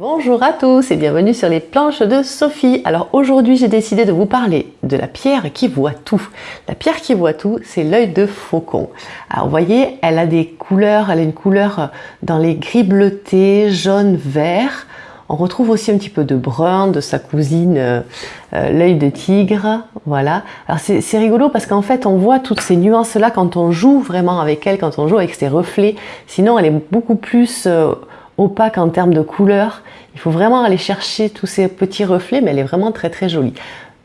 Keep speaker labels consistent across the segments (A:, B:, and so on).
A: Bonjour à tous et bienvenue sur les planches de Sophie. Alors aujourd'hui j'ai décidé de vous parler de la pierre qui voit tout. La pierre qui voit tout c'est l'œil de faucon. Alors vous voyez elle a des couleurs, elle a une couleur dans les gris bleuté, jaune, vert. On retrouve aussi un petit peu de brun de sa cousine euh, euh, l'œil de tigre, voilà. Alors c'est rigolo parce qu'en fait on voit toutes ces nuances là quand on joue vraiment avec elle, quand on joue avec ses reflets. Sinon elle est beaucoup plus... Euh, opaque en termes de couleur. Il faut vraiment aller chercher tous ces petits reflets, mais elle est vraiment très très jolie.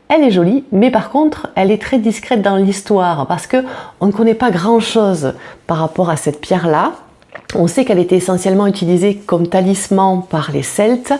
A: Elle est jolie, mais par contre, elle est très discrète dans l'histoire parce que on ne connaît pas grand chose par rapport à cette pierre-là. On sait qu'elle était essentiellement utilisée comme talisman par les Celtes,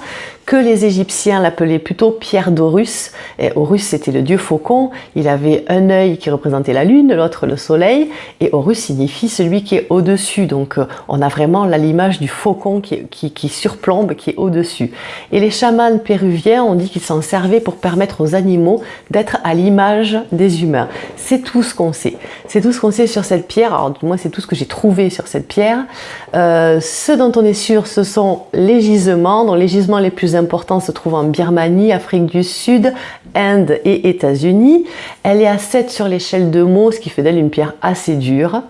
A: que les Égyptiens l'appelaient plutôt pierre d'Horus. Horus, c'était le dieu faucon. Il avait un œil qui représentait la lune, l'autre le soleil. Et Horus signifie celui qui est au-dessus. Donc, euh, on a vraiment l'image du faucon qui, qui, surplombe, qui est au-dessus. Et les chamans péruviens ont dit qu'ils s'en servaient pour permettre aux animaux d'être à l'image des humains. C'est tout ce qu'on sait. C'est tout ce qu'on sait sur cette pierre. Alors, moi, c'est tout ce que j'ai trouvé sur cette pierre. Euh, ce dont on est sûr, ce sont les gisements. Donc, les gisements les plus importants se trouvent en Birmanie, Afrique du Sud, Inde et États-Unis. Elle est à 7 sur l'échelle de Mohs, ce qui fait d'elle une pierre assez dure.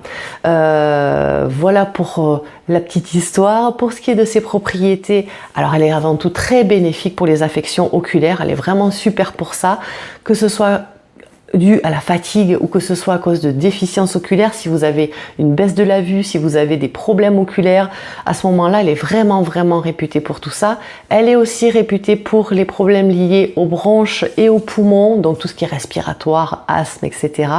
A: Euh, voilà pour euh, la petite histoire. Pour ce qui est de ses propriétés, alors elle est avant tout très bénéfique pour les affections oculaires. Elle est vraiment super pour ça, que ce soit dû à la fatigue ou que ce soit à cause de déficience oculaire, si vous avez une baisse de la vue, si vous avez des problèmes oculaires, à ce moment-là, elle est vraiment, vraiment réputée pour tout ça. Elle est aussi réputée pour les problèmes liés aux bronches et aux poumons, donc tout ce qui est respiratoire, asthme, etc.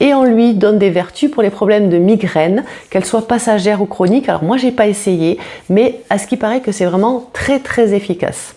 A: Et on lui donne des vertus pour les problèmes de migraine, qu'elles soient passagères ou chroniques. Alors moi, j'ai pas essayé, mais à ce qui paraît que c'est vraiment très, très efficace.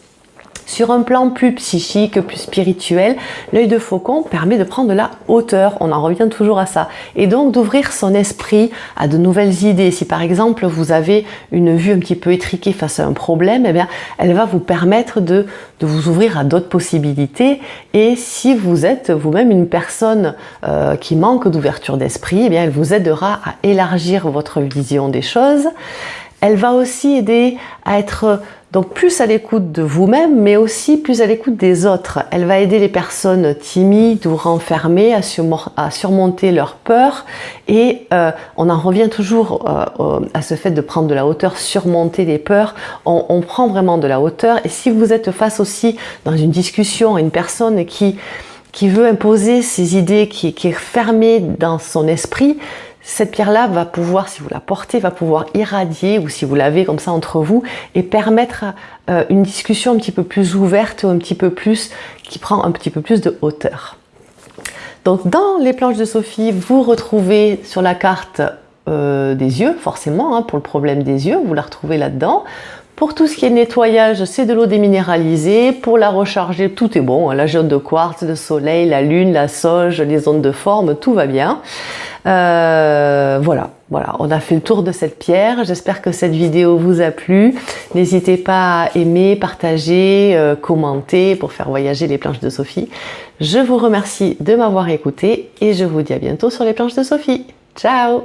A: Sur un plan plus psychique, plus spirituel, l'œil de faucon permet de prendre de la hauteur, on en revient toujours à ça, et donc d'ouvrir son esprit à de nouvelles idées. Si par exemple vous avez une vue un petit peu étriquée face à un problème, eh bien, elle va vous permettre de, vous ouvrir à d'autres possibilités. Et si vous êtes vous-même une personne euh, qui manque d'ouverture d'esprit, eh elle vous aidera à élargir votre vision des choses. Elle va aussi aider à être donc plus à l'écoute de vous-même, mais aussi plus à l'écoute des autres. Elle va aider les personnes timides ou renfermées à, surmonter leur peur. Et euh, on en revient toujours euh, à ce fait de prendre de la hauteur, surmonter les peurs. On, prend vraiment de la hauteur. Et si vous êtes face aussi dans une discussion à une personne qui, veut imposer ses idées, qui est fermée dans son esprit, cette pierre-là va pouvoir, si vous la portez, va pouvoir irradier, ou si vous l'avez comme ça entre vous, et permettre euh, une discussion un petit peu plus ouverte, ou un petit peu plus, qui prend un petit peu plus de hauteur. Donc dans les planches de Sophie, vous retrouvez sur la carte euh, des yeux, forcément, hein, pour le problème des yeux, vous la retrouvez là-dedans. Pour tout ce qui est nettoyage, c'est de l'eau déminéralisée. Pour la recharger, tout est bon. Hein. La jaune de quartz, le soleil, la lune, la sauge, les ondes de forme, tout va bien. Euh, voilà, voilà, on a fait le tour de cette pierre. J'espère que cette vidéo vous a plu. N'hésitez pas à aimer, partager, euh, commenter pour faire voyager les planches de Sophie. Je vous remercie de m'avoir écouté et je vous dis à bientôt sur les planches de Sophie. Ciao